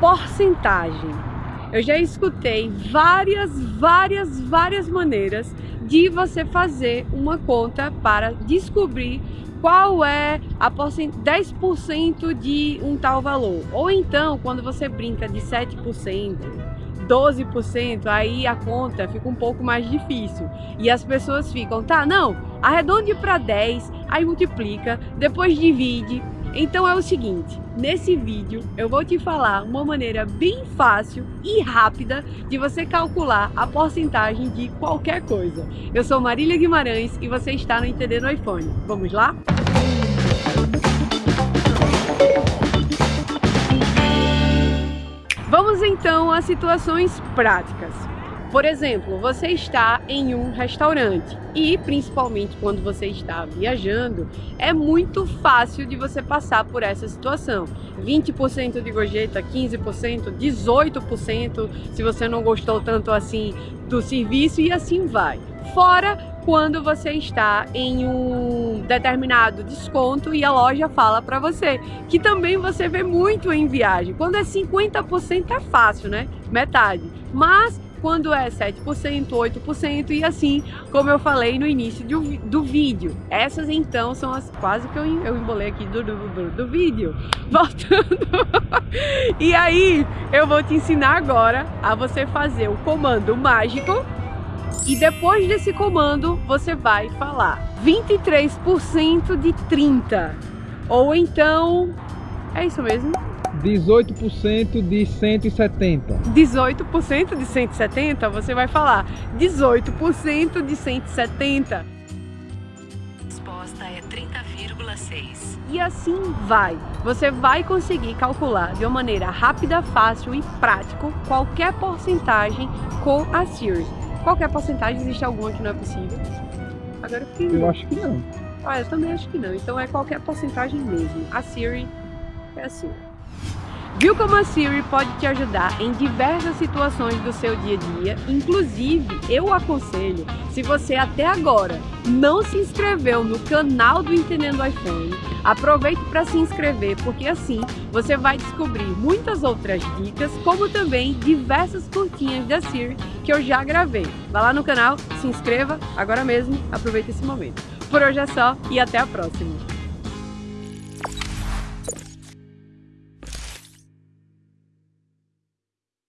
porcentagem. Eu já escutei várias, várias, várias maneiras de você fazer uma conta para descobrir qual é a 10% de um tal valor. Ou então, quando você brinca de 7%, 12%, aí a conta fica um pouco mais difícil. E as pessoas ficam, tá, não, arredonde para 10, aí multiplica, depois divide. Então é o seguinte, nesse vídeo eu vou te falar uma maneira bem fácil e rápida de você calcular a porcentagem de qualquer coisa. Eu sou Marília Guimarães e você está no Entender no iPhone. Vamos lá? Vamos então às situações práticas. Por exemplo, você está em um restaurante e, principalmente quando você está viajando, é muito fácil de você passar por essa situação. 20% de gorjeta, 15%, 18% se você não gostou tanto assim do serviço e assim vai. Fora quando você está em um determinado desconto e a loja fala para você, que também você vê muito em viagem. Quando é 50% é fácil, né? Metade. Mas quando é 7%, 8% e assim, como eu falei no início do, do vídeo. Essas então são as quase que eu, eu embolei aqui do, do, do, do vídeo. Voltando. e aí, eu vou te ensinar agora a você fazer o comando mágico e depois desse comando, você vai falar 23% de 30. Ou então, é isso mesmo? 18% de 170. 18% de 170, você vai falar 18% de 170. A resposta é 30,6. E assim vai. Você vai conseguir calcular de uma maneira rápida, fácil e prática qualquer porcentagem com a Siri. Qualquer porcentagem, existe alguma que não é possível? Agora eu Eu acho que não. Ah, eu também acho que não. Então é qualquer porcentagem mesmo. A Siri é assim. Viu como a Siri pode te ajudar em diversas situações do seu dia a dia? Inclusive, eu aconselho, se você até agora não se inscreveu no canal do Entendendo iPhone, aproveite para se inscrever, porque assim você vai descobrir muitas outras dicas, como também diversas curtinhas da Siri que eu já gravei. Vá lá no canal, se inscreva agora mesmo, aproveite esse momento. Por hoje é só e até a próxima!